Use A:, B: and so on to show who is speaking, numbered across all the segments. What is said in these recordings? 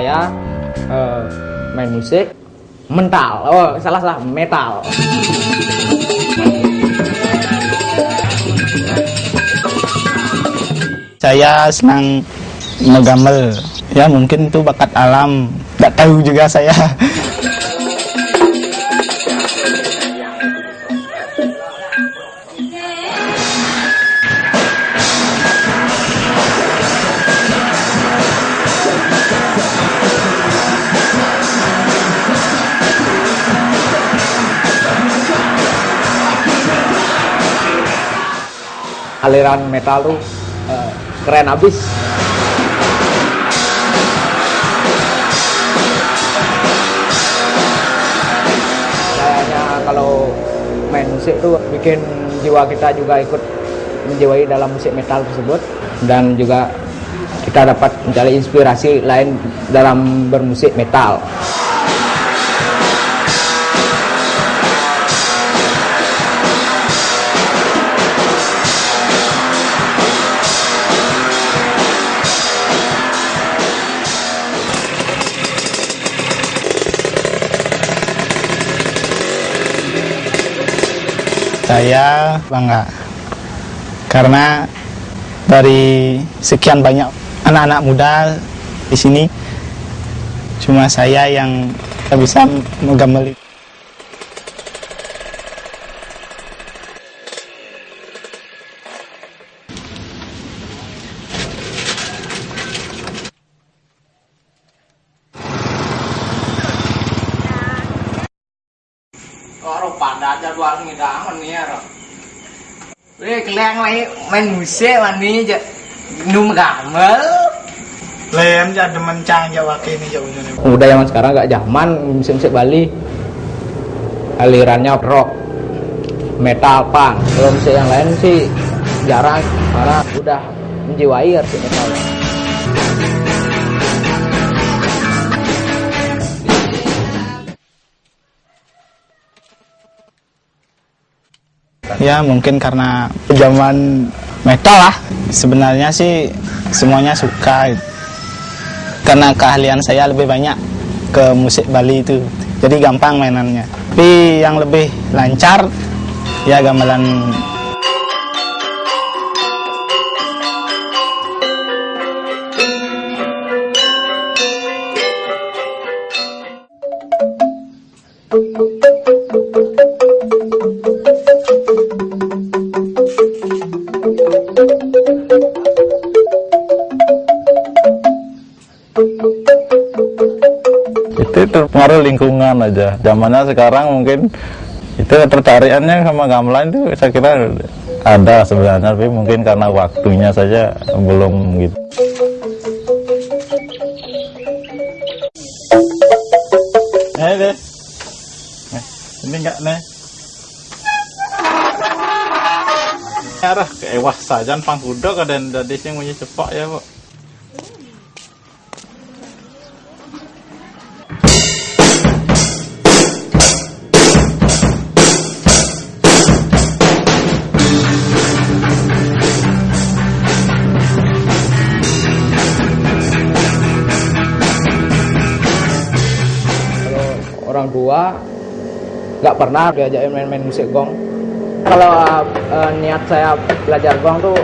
A: saya uh, main musik mental. Oh salah salah metal.
B: Saya senang menggambar ya mungkin itu bakat alam. Tidak tahu juga saya
A: aliran metal tuh uh, keren abis kayaknya kalau main musik tuh bikin jiwa kita juga ikut menjiwai dalam musik metal tersebut dan juga kita dapat mencari inspirasi lain dalam bermusik metal.
B: Saya bangga. Karena dari sekian banyak anak-anak muda di sini cuma saya yang bisa menggambar
A: Ora pada jadwal ngidangan nih ya. Wih, kalian lagi main musik mani aja. Num gamel.
B: Lain ya demen cang Jawa kini jauh ini.
A: Udah zaman sekarang gak zaman musik-musik Bali. Alirannya rock, metal, punk. Kalau musik yang lain sih jarang karena udah menjiwai arti metal.
B: Ya mungkin karena zaman metal lah. Sebenarnya sih semuanya suka. Karena keahlian saya lebih banyak ke musik Bali itu. Jadi gampang mainannya. Tapi yang lebih lancar ya gamelan
C: itu itu pengaruh lingkungan aja zamannya sekarang mungkin itu tertarikannya sama gamelan itu saya kira ada sebenarnya tapi mungkin karena waktunya saja belum gitu
B: Eh deh. Eh, ini enggak nih. Arah keewah sajan pangkudo kadang dari sing punya cepak ya, Pak.
A: Orang tua nggak pernah diajakin main-main musik gong. Kalau uh, uh, niat saya belajar gong tuh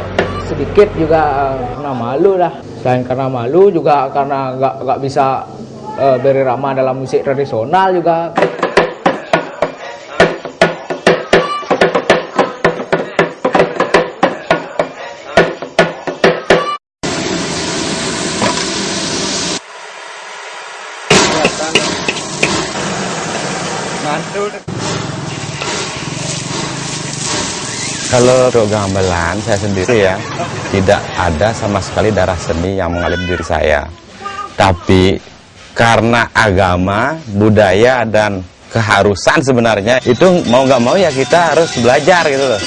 A: sedikit juga uh, karena malu lah. Selain karena malu juga karena nggak nggak bisa uh, berirama dalam musik tradisional juga.
C: Kalau untuk gamelan saya sendiri ya tidak ada sama sekali darah seni yang mengalir di diri saya. Tapi karena agama, budaya dan keharusan sebenarnya itu mau nggak mau ya kita harus belajar gitu loh.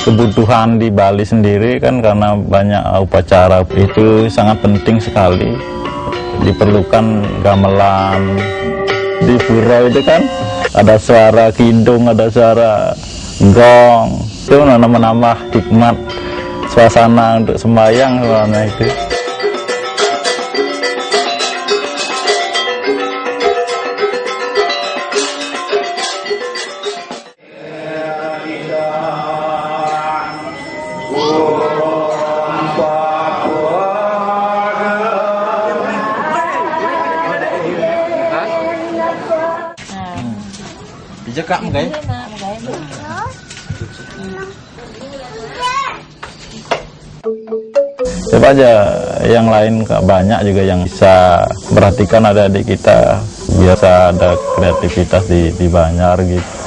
C: Kebutuhan di Bali sendiri kan karena banyak upacara itu sangat penting sekali diperlukan gamelan di pura itu kan? Ada suara kidung ada suara gong.
D: Itu menambah hikmat suasana untuk sembahyang soalnya itu
B: Jekak guys.
D: coba aja yang lain Kak, banyak juga yang bisa perhatikan ada adik kita biasa ada kreativitas di, di Banyar gitu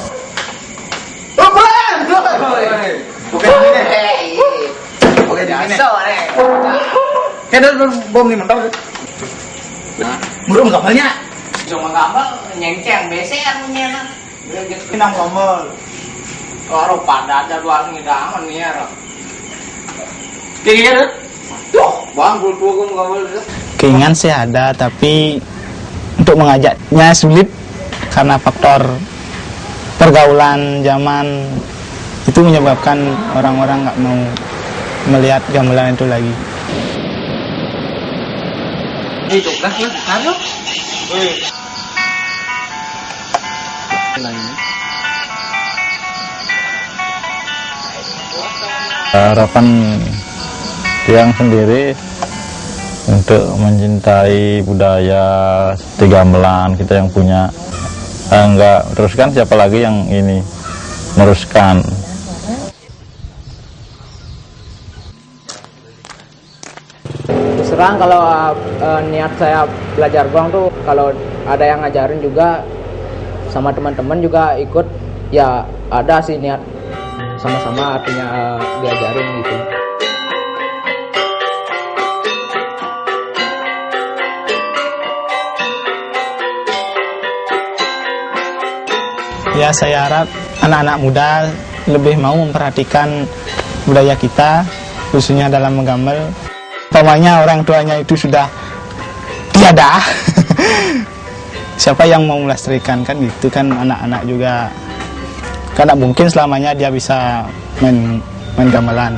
B: bom nih mentau. Murung kapalnya.
A: Cuma gambar nyengceng beser punya
B: Pinang ngomel.
A: Kalau pada ada dua ngidangan nih ya.
B: Kayak gitu.
A: Tuh, bang,
B: Keinginan sih ada, tapi untuk mengajaknya sulit karena faktor pergaulan zaman itu menyebabkan orang-orang nggak mau melihat gamelan itu lagi.
A: Itu kan kado.
D: harapan tiang sendiri untuk mencintai budaya seperti gamelan kita yang punya eh, enggak teruskan siapa lagi yang ini meneruskan
A: Terus terang kalau uh, niat saya belajar gong tuh kalau ada yang ngajarin juga sama teman-teman juga ikut ya ada sih niat sama-sama artinya uh, diajarin gitu.
B: Ya saya harap anak-anak muda lebih mau memperhatikan budaya kita khususnya dalam menggamel. Umpamanya orang tuanya itu sudah tiada. Siapa yang mau melestarikan kan gitu kan anak-anak juga karena mungkin selamanya dia bisa main main gamelan.